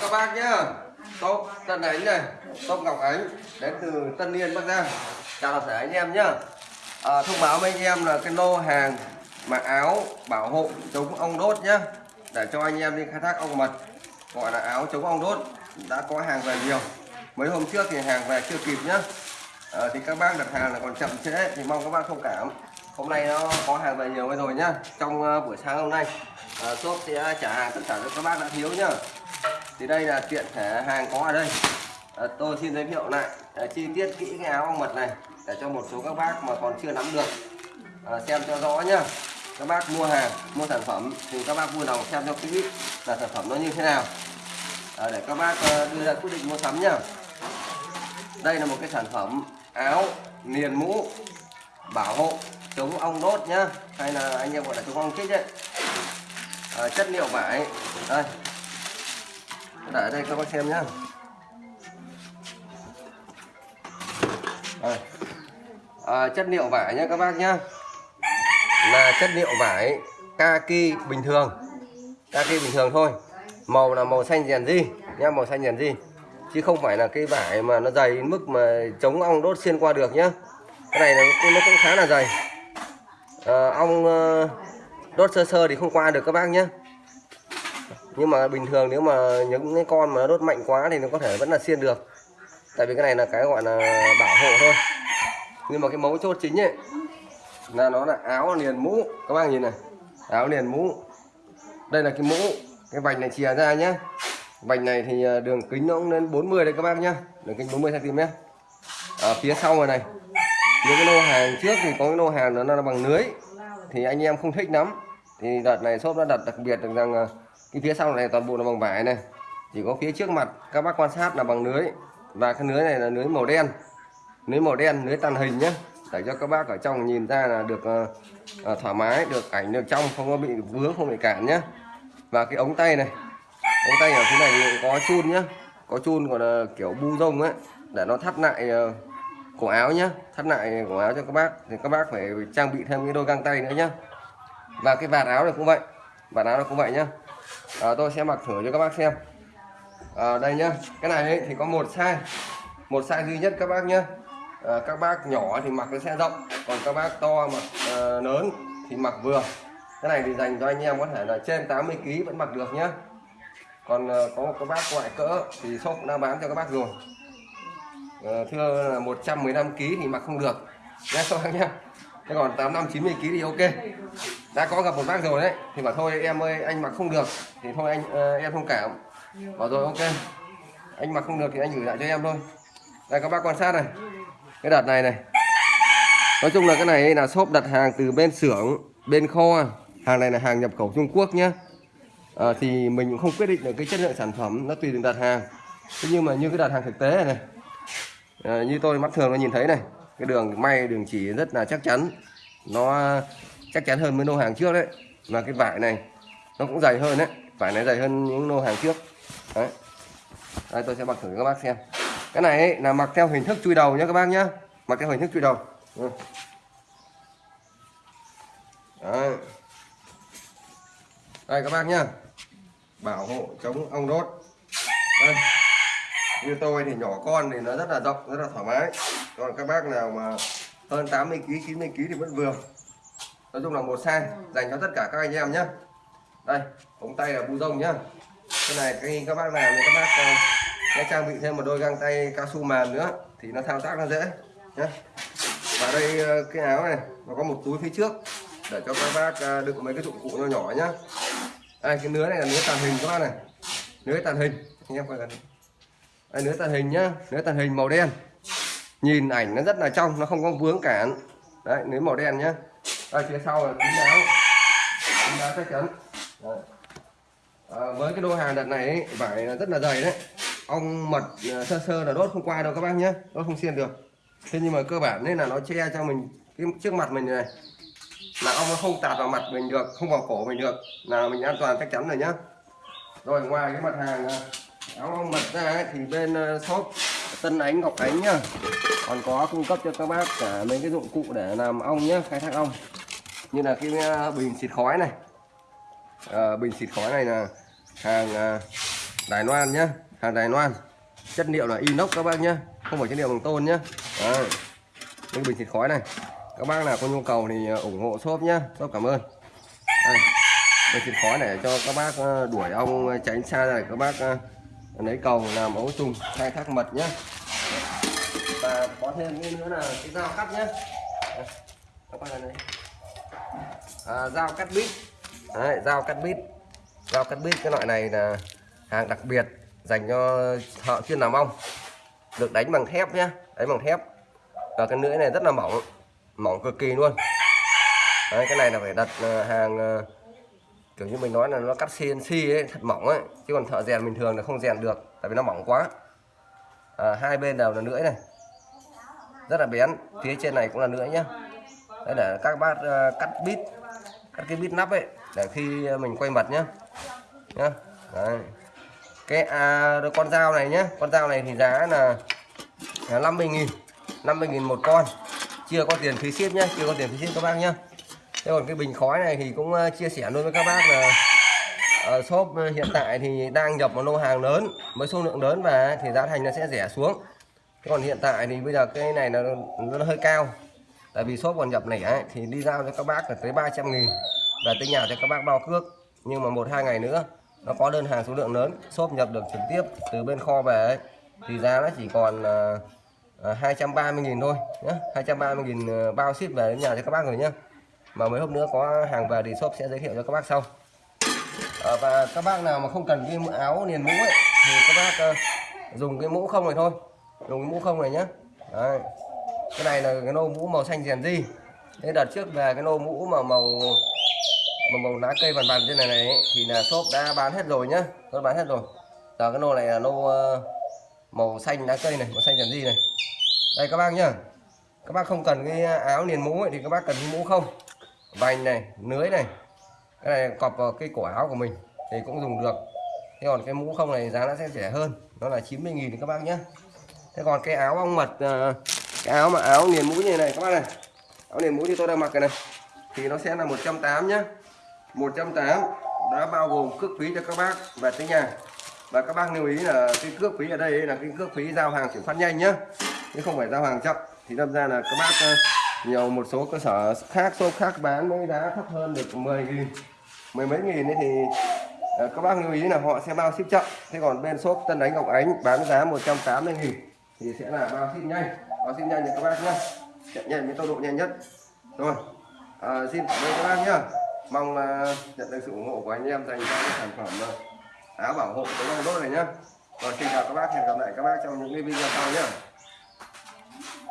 các bác nhá. Tốt Tân Ánh này Tốt Ngọc Ánh Đến từ Tân Yên Bắc Giang. Chào toàn thể anh em nhá. À, Thông báo với anh em là cái lô hàng Mặc áo bảo hộ chống ong đốt nhá Để cho anh em đi khai thác ong mật Gọi là áo chống ong đốt Đã có hàng về nhiều. Mấy hôm trước thì hàng về chưa kịp nhá. À, Thì các bác đặt hàng là còn chậm trễ Thì mong các bác thông cảm. Hôm nay nó có hàng về nhiều rồi nhá Trong uh, buổi sáng hôm nay. Uh, shop sẽ trả hàng tất cả cho các bác đã thiếu nhá thì đây là tiện thể hàng có ở đây. À, tôi xin giới thiệu lại à, chi tiết kỹ cái áo ong mật này để cho một số các bác mà còn chưa nắm được à, xem cho rõ nhá. Các bác mua hàng mua sản phẩm thì các bác vui lòng xem cho kỹ là sản phẩm nó như thế nào. À, để các bác à, đưa ra quyết định mua sắm nhá. Đây là một cái sản phẩm áo liền mũ bảo hộ chống ong đốt nhá hay là anh em gọi là chống ong chích đấy à, chất liệu vải. Đây để ở đây các bác xem nhá. À, chất liệu vải nhá các bác nhá. Là chất liệu vải kaki bình thường. Kaki bình thường thôi. Màu là màu xanh rèn di nhá màu xanh rèn di chứ không phải là cái vải mà nó dày đến mức mà chống ong đốt xuyên qua được nhá. Cái này nó, nó cũng khá là dày. À, ong ờ, đốt sơ sơ thì không qua được các bác nhé nhưng mà bình thường nếu mà những cái con mà nó đốt mạnh quá thì nó có thể vẫn là xiên được. Tại vì cái này là cái gọi là bảo hộ thôi. Nhưng mà cái mấu chốt chính ấy, là nó là áo liền mũ. Các bác nhìn này, áo liền mũ. Đây là cái mũ, cái vành này chìa ra nhé vành này thì à, đường kính nó cũng lên 40 đây các bác nhá. Đường kính 40 cm ở phía sau rồi này, những cái lô hàng trước thì có cái lô hàng nó là bằng lưới. Thì anh em không thích lắm. Thì đợt này shop đã đặt đặc biệt được rằng à, cái phía sau này toàn bộ là bằng vải này. Chỉ có phía trước mặt các bác quan sát là bằng lưới. Và cái lưới này là lưới màu đen. Lưới màu đen lưới tàn hình nhé để cho các bác ở trong nhìn ra là được uh, thoải mái được ảnh được trong không có bị vướng không bị cản nhé và cái ống tay này ống tay ở phía này thì có chun nhá. Có chun còn là kiểu bu rông ấy để nó thắt lại uh, cổ áo nhá. Thắt lại cổ áo cho các bác thì các bác phải trang bị thêm cái đôi găng tay nữa nhá. Và cái vạt áo này cũng vậy vạt áo này cũng vậy nhá à, tôi sẽ mặc thử cho các bác xem. À, đây nhá cái này ấy, thì có một size. Một size duy nhất các bác nhá. À, các bác nhỏ thì mặc nó sẽ rộng còn các bác to mặc à, lớn thì mặc vừa. Cái này thì dành cho anh em có thể là trên 80 kg vẫn mặc được nhá. Còn à, có một các bác ngoại cỡ thì shop đã bán cho các bác rồi. À, thưa là 115 kg thì mặc không được. Nhé các bác nhá. Thế còn 85 90 kg thì ok đã có gặp một bác rồi đấy. Thì bảo thôi em ơi anh mặc không được thì thôi anh uh, em thông cảm bảo rồi ok. Anh mặc không được thì anh gửi lại cho em thôi. Đây các bác quan sát này. Cái đợt này này. Nói chung là cái này là shop đặt hàng từ bên xưởng bên kho. Hàng này là hàng nhập khẩu Trung Quốc nhé à, ờ, thì mình cũng không quyết định được cái chất lượng sản phẩm nó tùy từng đặt hàng. Thế nhưng mà như cái đặt hàng thực tế này, này à, như tôi mắt thường nó nhìn thấy này cái đường may đường chỉ rất là chắc chắn. Nó chắc chắn hơn với lô hàng trước đấy. Và cái vải này nó cũng dày hơn đấy. Vải này dày hơn những lô hàng trước. Đấy. Đây tôi sẽ mặc thử cho các bác xem. Cái này ấy, là mặc theo hình thức chui đầu nhé các bác nhá, mặc theo hình thức chui đầu. Đấy. đây các bác nhá. Bảo hộ chống ong đốt. Đây. Như tôi thì nhỏ con thì nó rất là rộng rất là thoải mái. Còn các bác nào mà hơn 80 kg 90 kg thì vẫn vừa nói chung là một sang dành cho tất cả các anh em nhé đây, ống tay là bu rông nhá. Cái này khi các bác làm thì các bác ờ, sẽ trang bị thêm một đôi găng tay cao su mềm nữa thì nó thao tác nó dễ nhé và đây ờ, cái áo này, nó có một túi phía trước để cho các bác ờ, đựng mấy cái dụng cụ nhỏ nhỏ nhá. Đây, cái nứa này là nứa tàn hình các bác này. Nứa tàn hình, anh em coi gần đây, nứa tàn hình nhá, nứa tàn hình màu đen. Nhìn ảnh nó rất là trong, nó không có vướng cản. Đấy, nứa màu đen nhá ở phía sau là kính áo kín đáo chắc chắn. À, với cái đô hàng đợt này ấy, vải rất là dày đấy. Ong mật ờ, sơ sơ là đốt không qua đâu các bác nhé. Đốt không xiên được. Thế nhưng mà cơ bản nên là nó che cho mình cái trước mặt mình này. Là ong nó không tạt vào mặt mình được không vào cổ mình được. Là mình an toàn chắc chắn rồi nhá. Rồi ngoài cái mặt hàng áo ong mật ra ấy, thì bên shop Tân Ánh Ngọc Ánh nhá. Còn có cung cấp cho các bác cả mấy cái dụng cụ để làm ong nhá khai thác ong như là cái ờ, bình xịt khói này. À, bình xịt khói này là hàng à, Đài Loan nhá. Hàng Đài Loan. Chất liệu là inox các bác nhá. Không phải chất liệu bằng tôn nhá. À, cái bình xịt khói này. Các bác nào có nhu cầu thì ủng hộ shop nhá. Shop cảm ơn. Đây. bình xịt khói này cho các bác đuổi ong tránh xa này. Các bác lấy cầu làm ấu trùng khai thác mật nhá. Và có thêm cái nữa là cái dao cắt nhá. Các bác này à, dao cắt bít. Đấy, dao cắt bít. Dao cắt bít cái loại này là hàng đặc biệt dành cho thợ chuyên làm ong. Được đánh bằng thép nhá đánh bằng thép. Và cái lưỡi này rất là mỏng mỏng cực kỳ luôn. Đấy, cái này là phải đặt ờ, hàng ờ, kiểu như mình nói là nó cắt CNC ấy thật mỏng ấy. Chứ còn thợ rèn bình thường là không rèn được tại vì nó mỏng quá. À, hai bên đều là lưỡi này. Rất là bén phía trên này cũng là lưỡi nhá đấy để các bác ờ, cắt bít cắt cái bít nắp ấy để khi mình quay mặt nhá. Nhá đấy. cái à, con dao này nhá con dao này thì giá là, 50 nghìn 50 nghìn một con. Chưa có tiền phí ship nhá chưa có tiền phí ship các bác nhá. Thế còn cái bình khói này thì cũng ờ, chia sẻ luôn với các bác là ở shop hiện tại thì đang nhập một lô hàng lớn với số lượng lớn và thì giá thành nó sẽ rẻ xuống. Thế còn hiện tại thì bây giờ cái này nó, nó hơi cao tại vì shop còn nhập lẻ thì đi giao cho các bác là tới 300 nghìn và tới nhà cho các bác bao cước. Nhưng mà một hai ngày nữa nó có đơn hàng số lượng lớn shop nhập được trực tiếp từ bên kho về ấy, thì giá nó chỉ còn uh, uh, 230 nghìn thôi nhé 230 nghìn uh, bao ship về đến nhà cho các bác rồi nhé mà mấy hôm nữa có hàng về thì shop sẽ giới thiệu cho các bác sau. À, và các bác nào mà không cần cái áo liền mũ ấy thì các bác uh, dùng cái mũ không này thôi. Dùng cái mũ không này nhé Đấy cái này là cái nô mũ màu xanh rèn di thế đợt trước về cái nô mũ mà màu màu, màu lá cây vằn vằn trên này này ấy, thì là shop đã bán hết rồi nhá. Tôi bán hết rồi. Giờ cái nô này là nô uh, màu xanh lá cây này màu xanh rèn di này. Đây các bác nhá. Các bác không cần cái áo liền mũ ấy, thì các bác cần cái mũ không. Vành này lưới này. Cái này cọp vào cái cổ áo của mình thì cũng dùng được. Thế còn cái mũ không này giá nó sẽ rẻ hơn. Nó là 90.000 thì các bác nhé thế còn cái áo ong mật ờ, cái áo mà, áo liền mũi như này, các bác này. Áo liền mũi như tôi đang mặc cái này. Thì nó sẽ là 180 nhá. 180 đã bao gồm cước phí cho các bác về tới nhà và các bác lưu ý là cái cước phí ở đây là cái cước phí giao hàng chuyển phát nhanh nhá. Chứ không phải giao hàng chậm. Thì đâm ra là các bác ờ, nhiều một số cơ sở khác, shop khác bán với giá thấp hơn được 10 nghìn, mười mấy nghìn ấy thì ờ, các bác lưu ý là họ sẽ bao ship chậm. Thế còn bên shop Tân Đánh Ngọc Ánh bán giá 180 nghìn thì sẽ là bao ship nhanh. Ờ, bao ship nhanh cho các bác nhé chạy nhanh với tốc độ nhanh nhất. Rồi. À, xin cảm ơn các bác nhé, mong uh, nhận được sự ủng hộ của anh em dành cho cái sản phẩm uh, áo bảo hộ chống ong đốt này nhé. rồi xin chào các bác. Hẹn gặp lại các bác trong những cái video sau nhé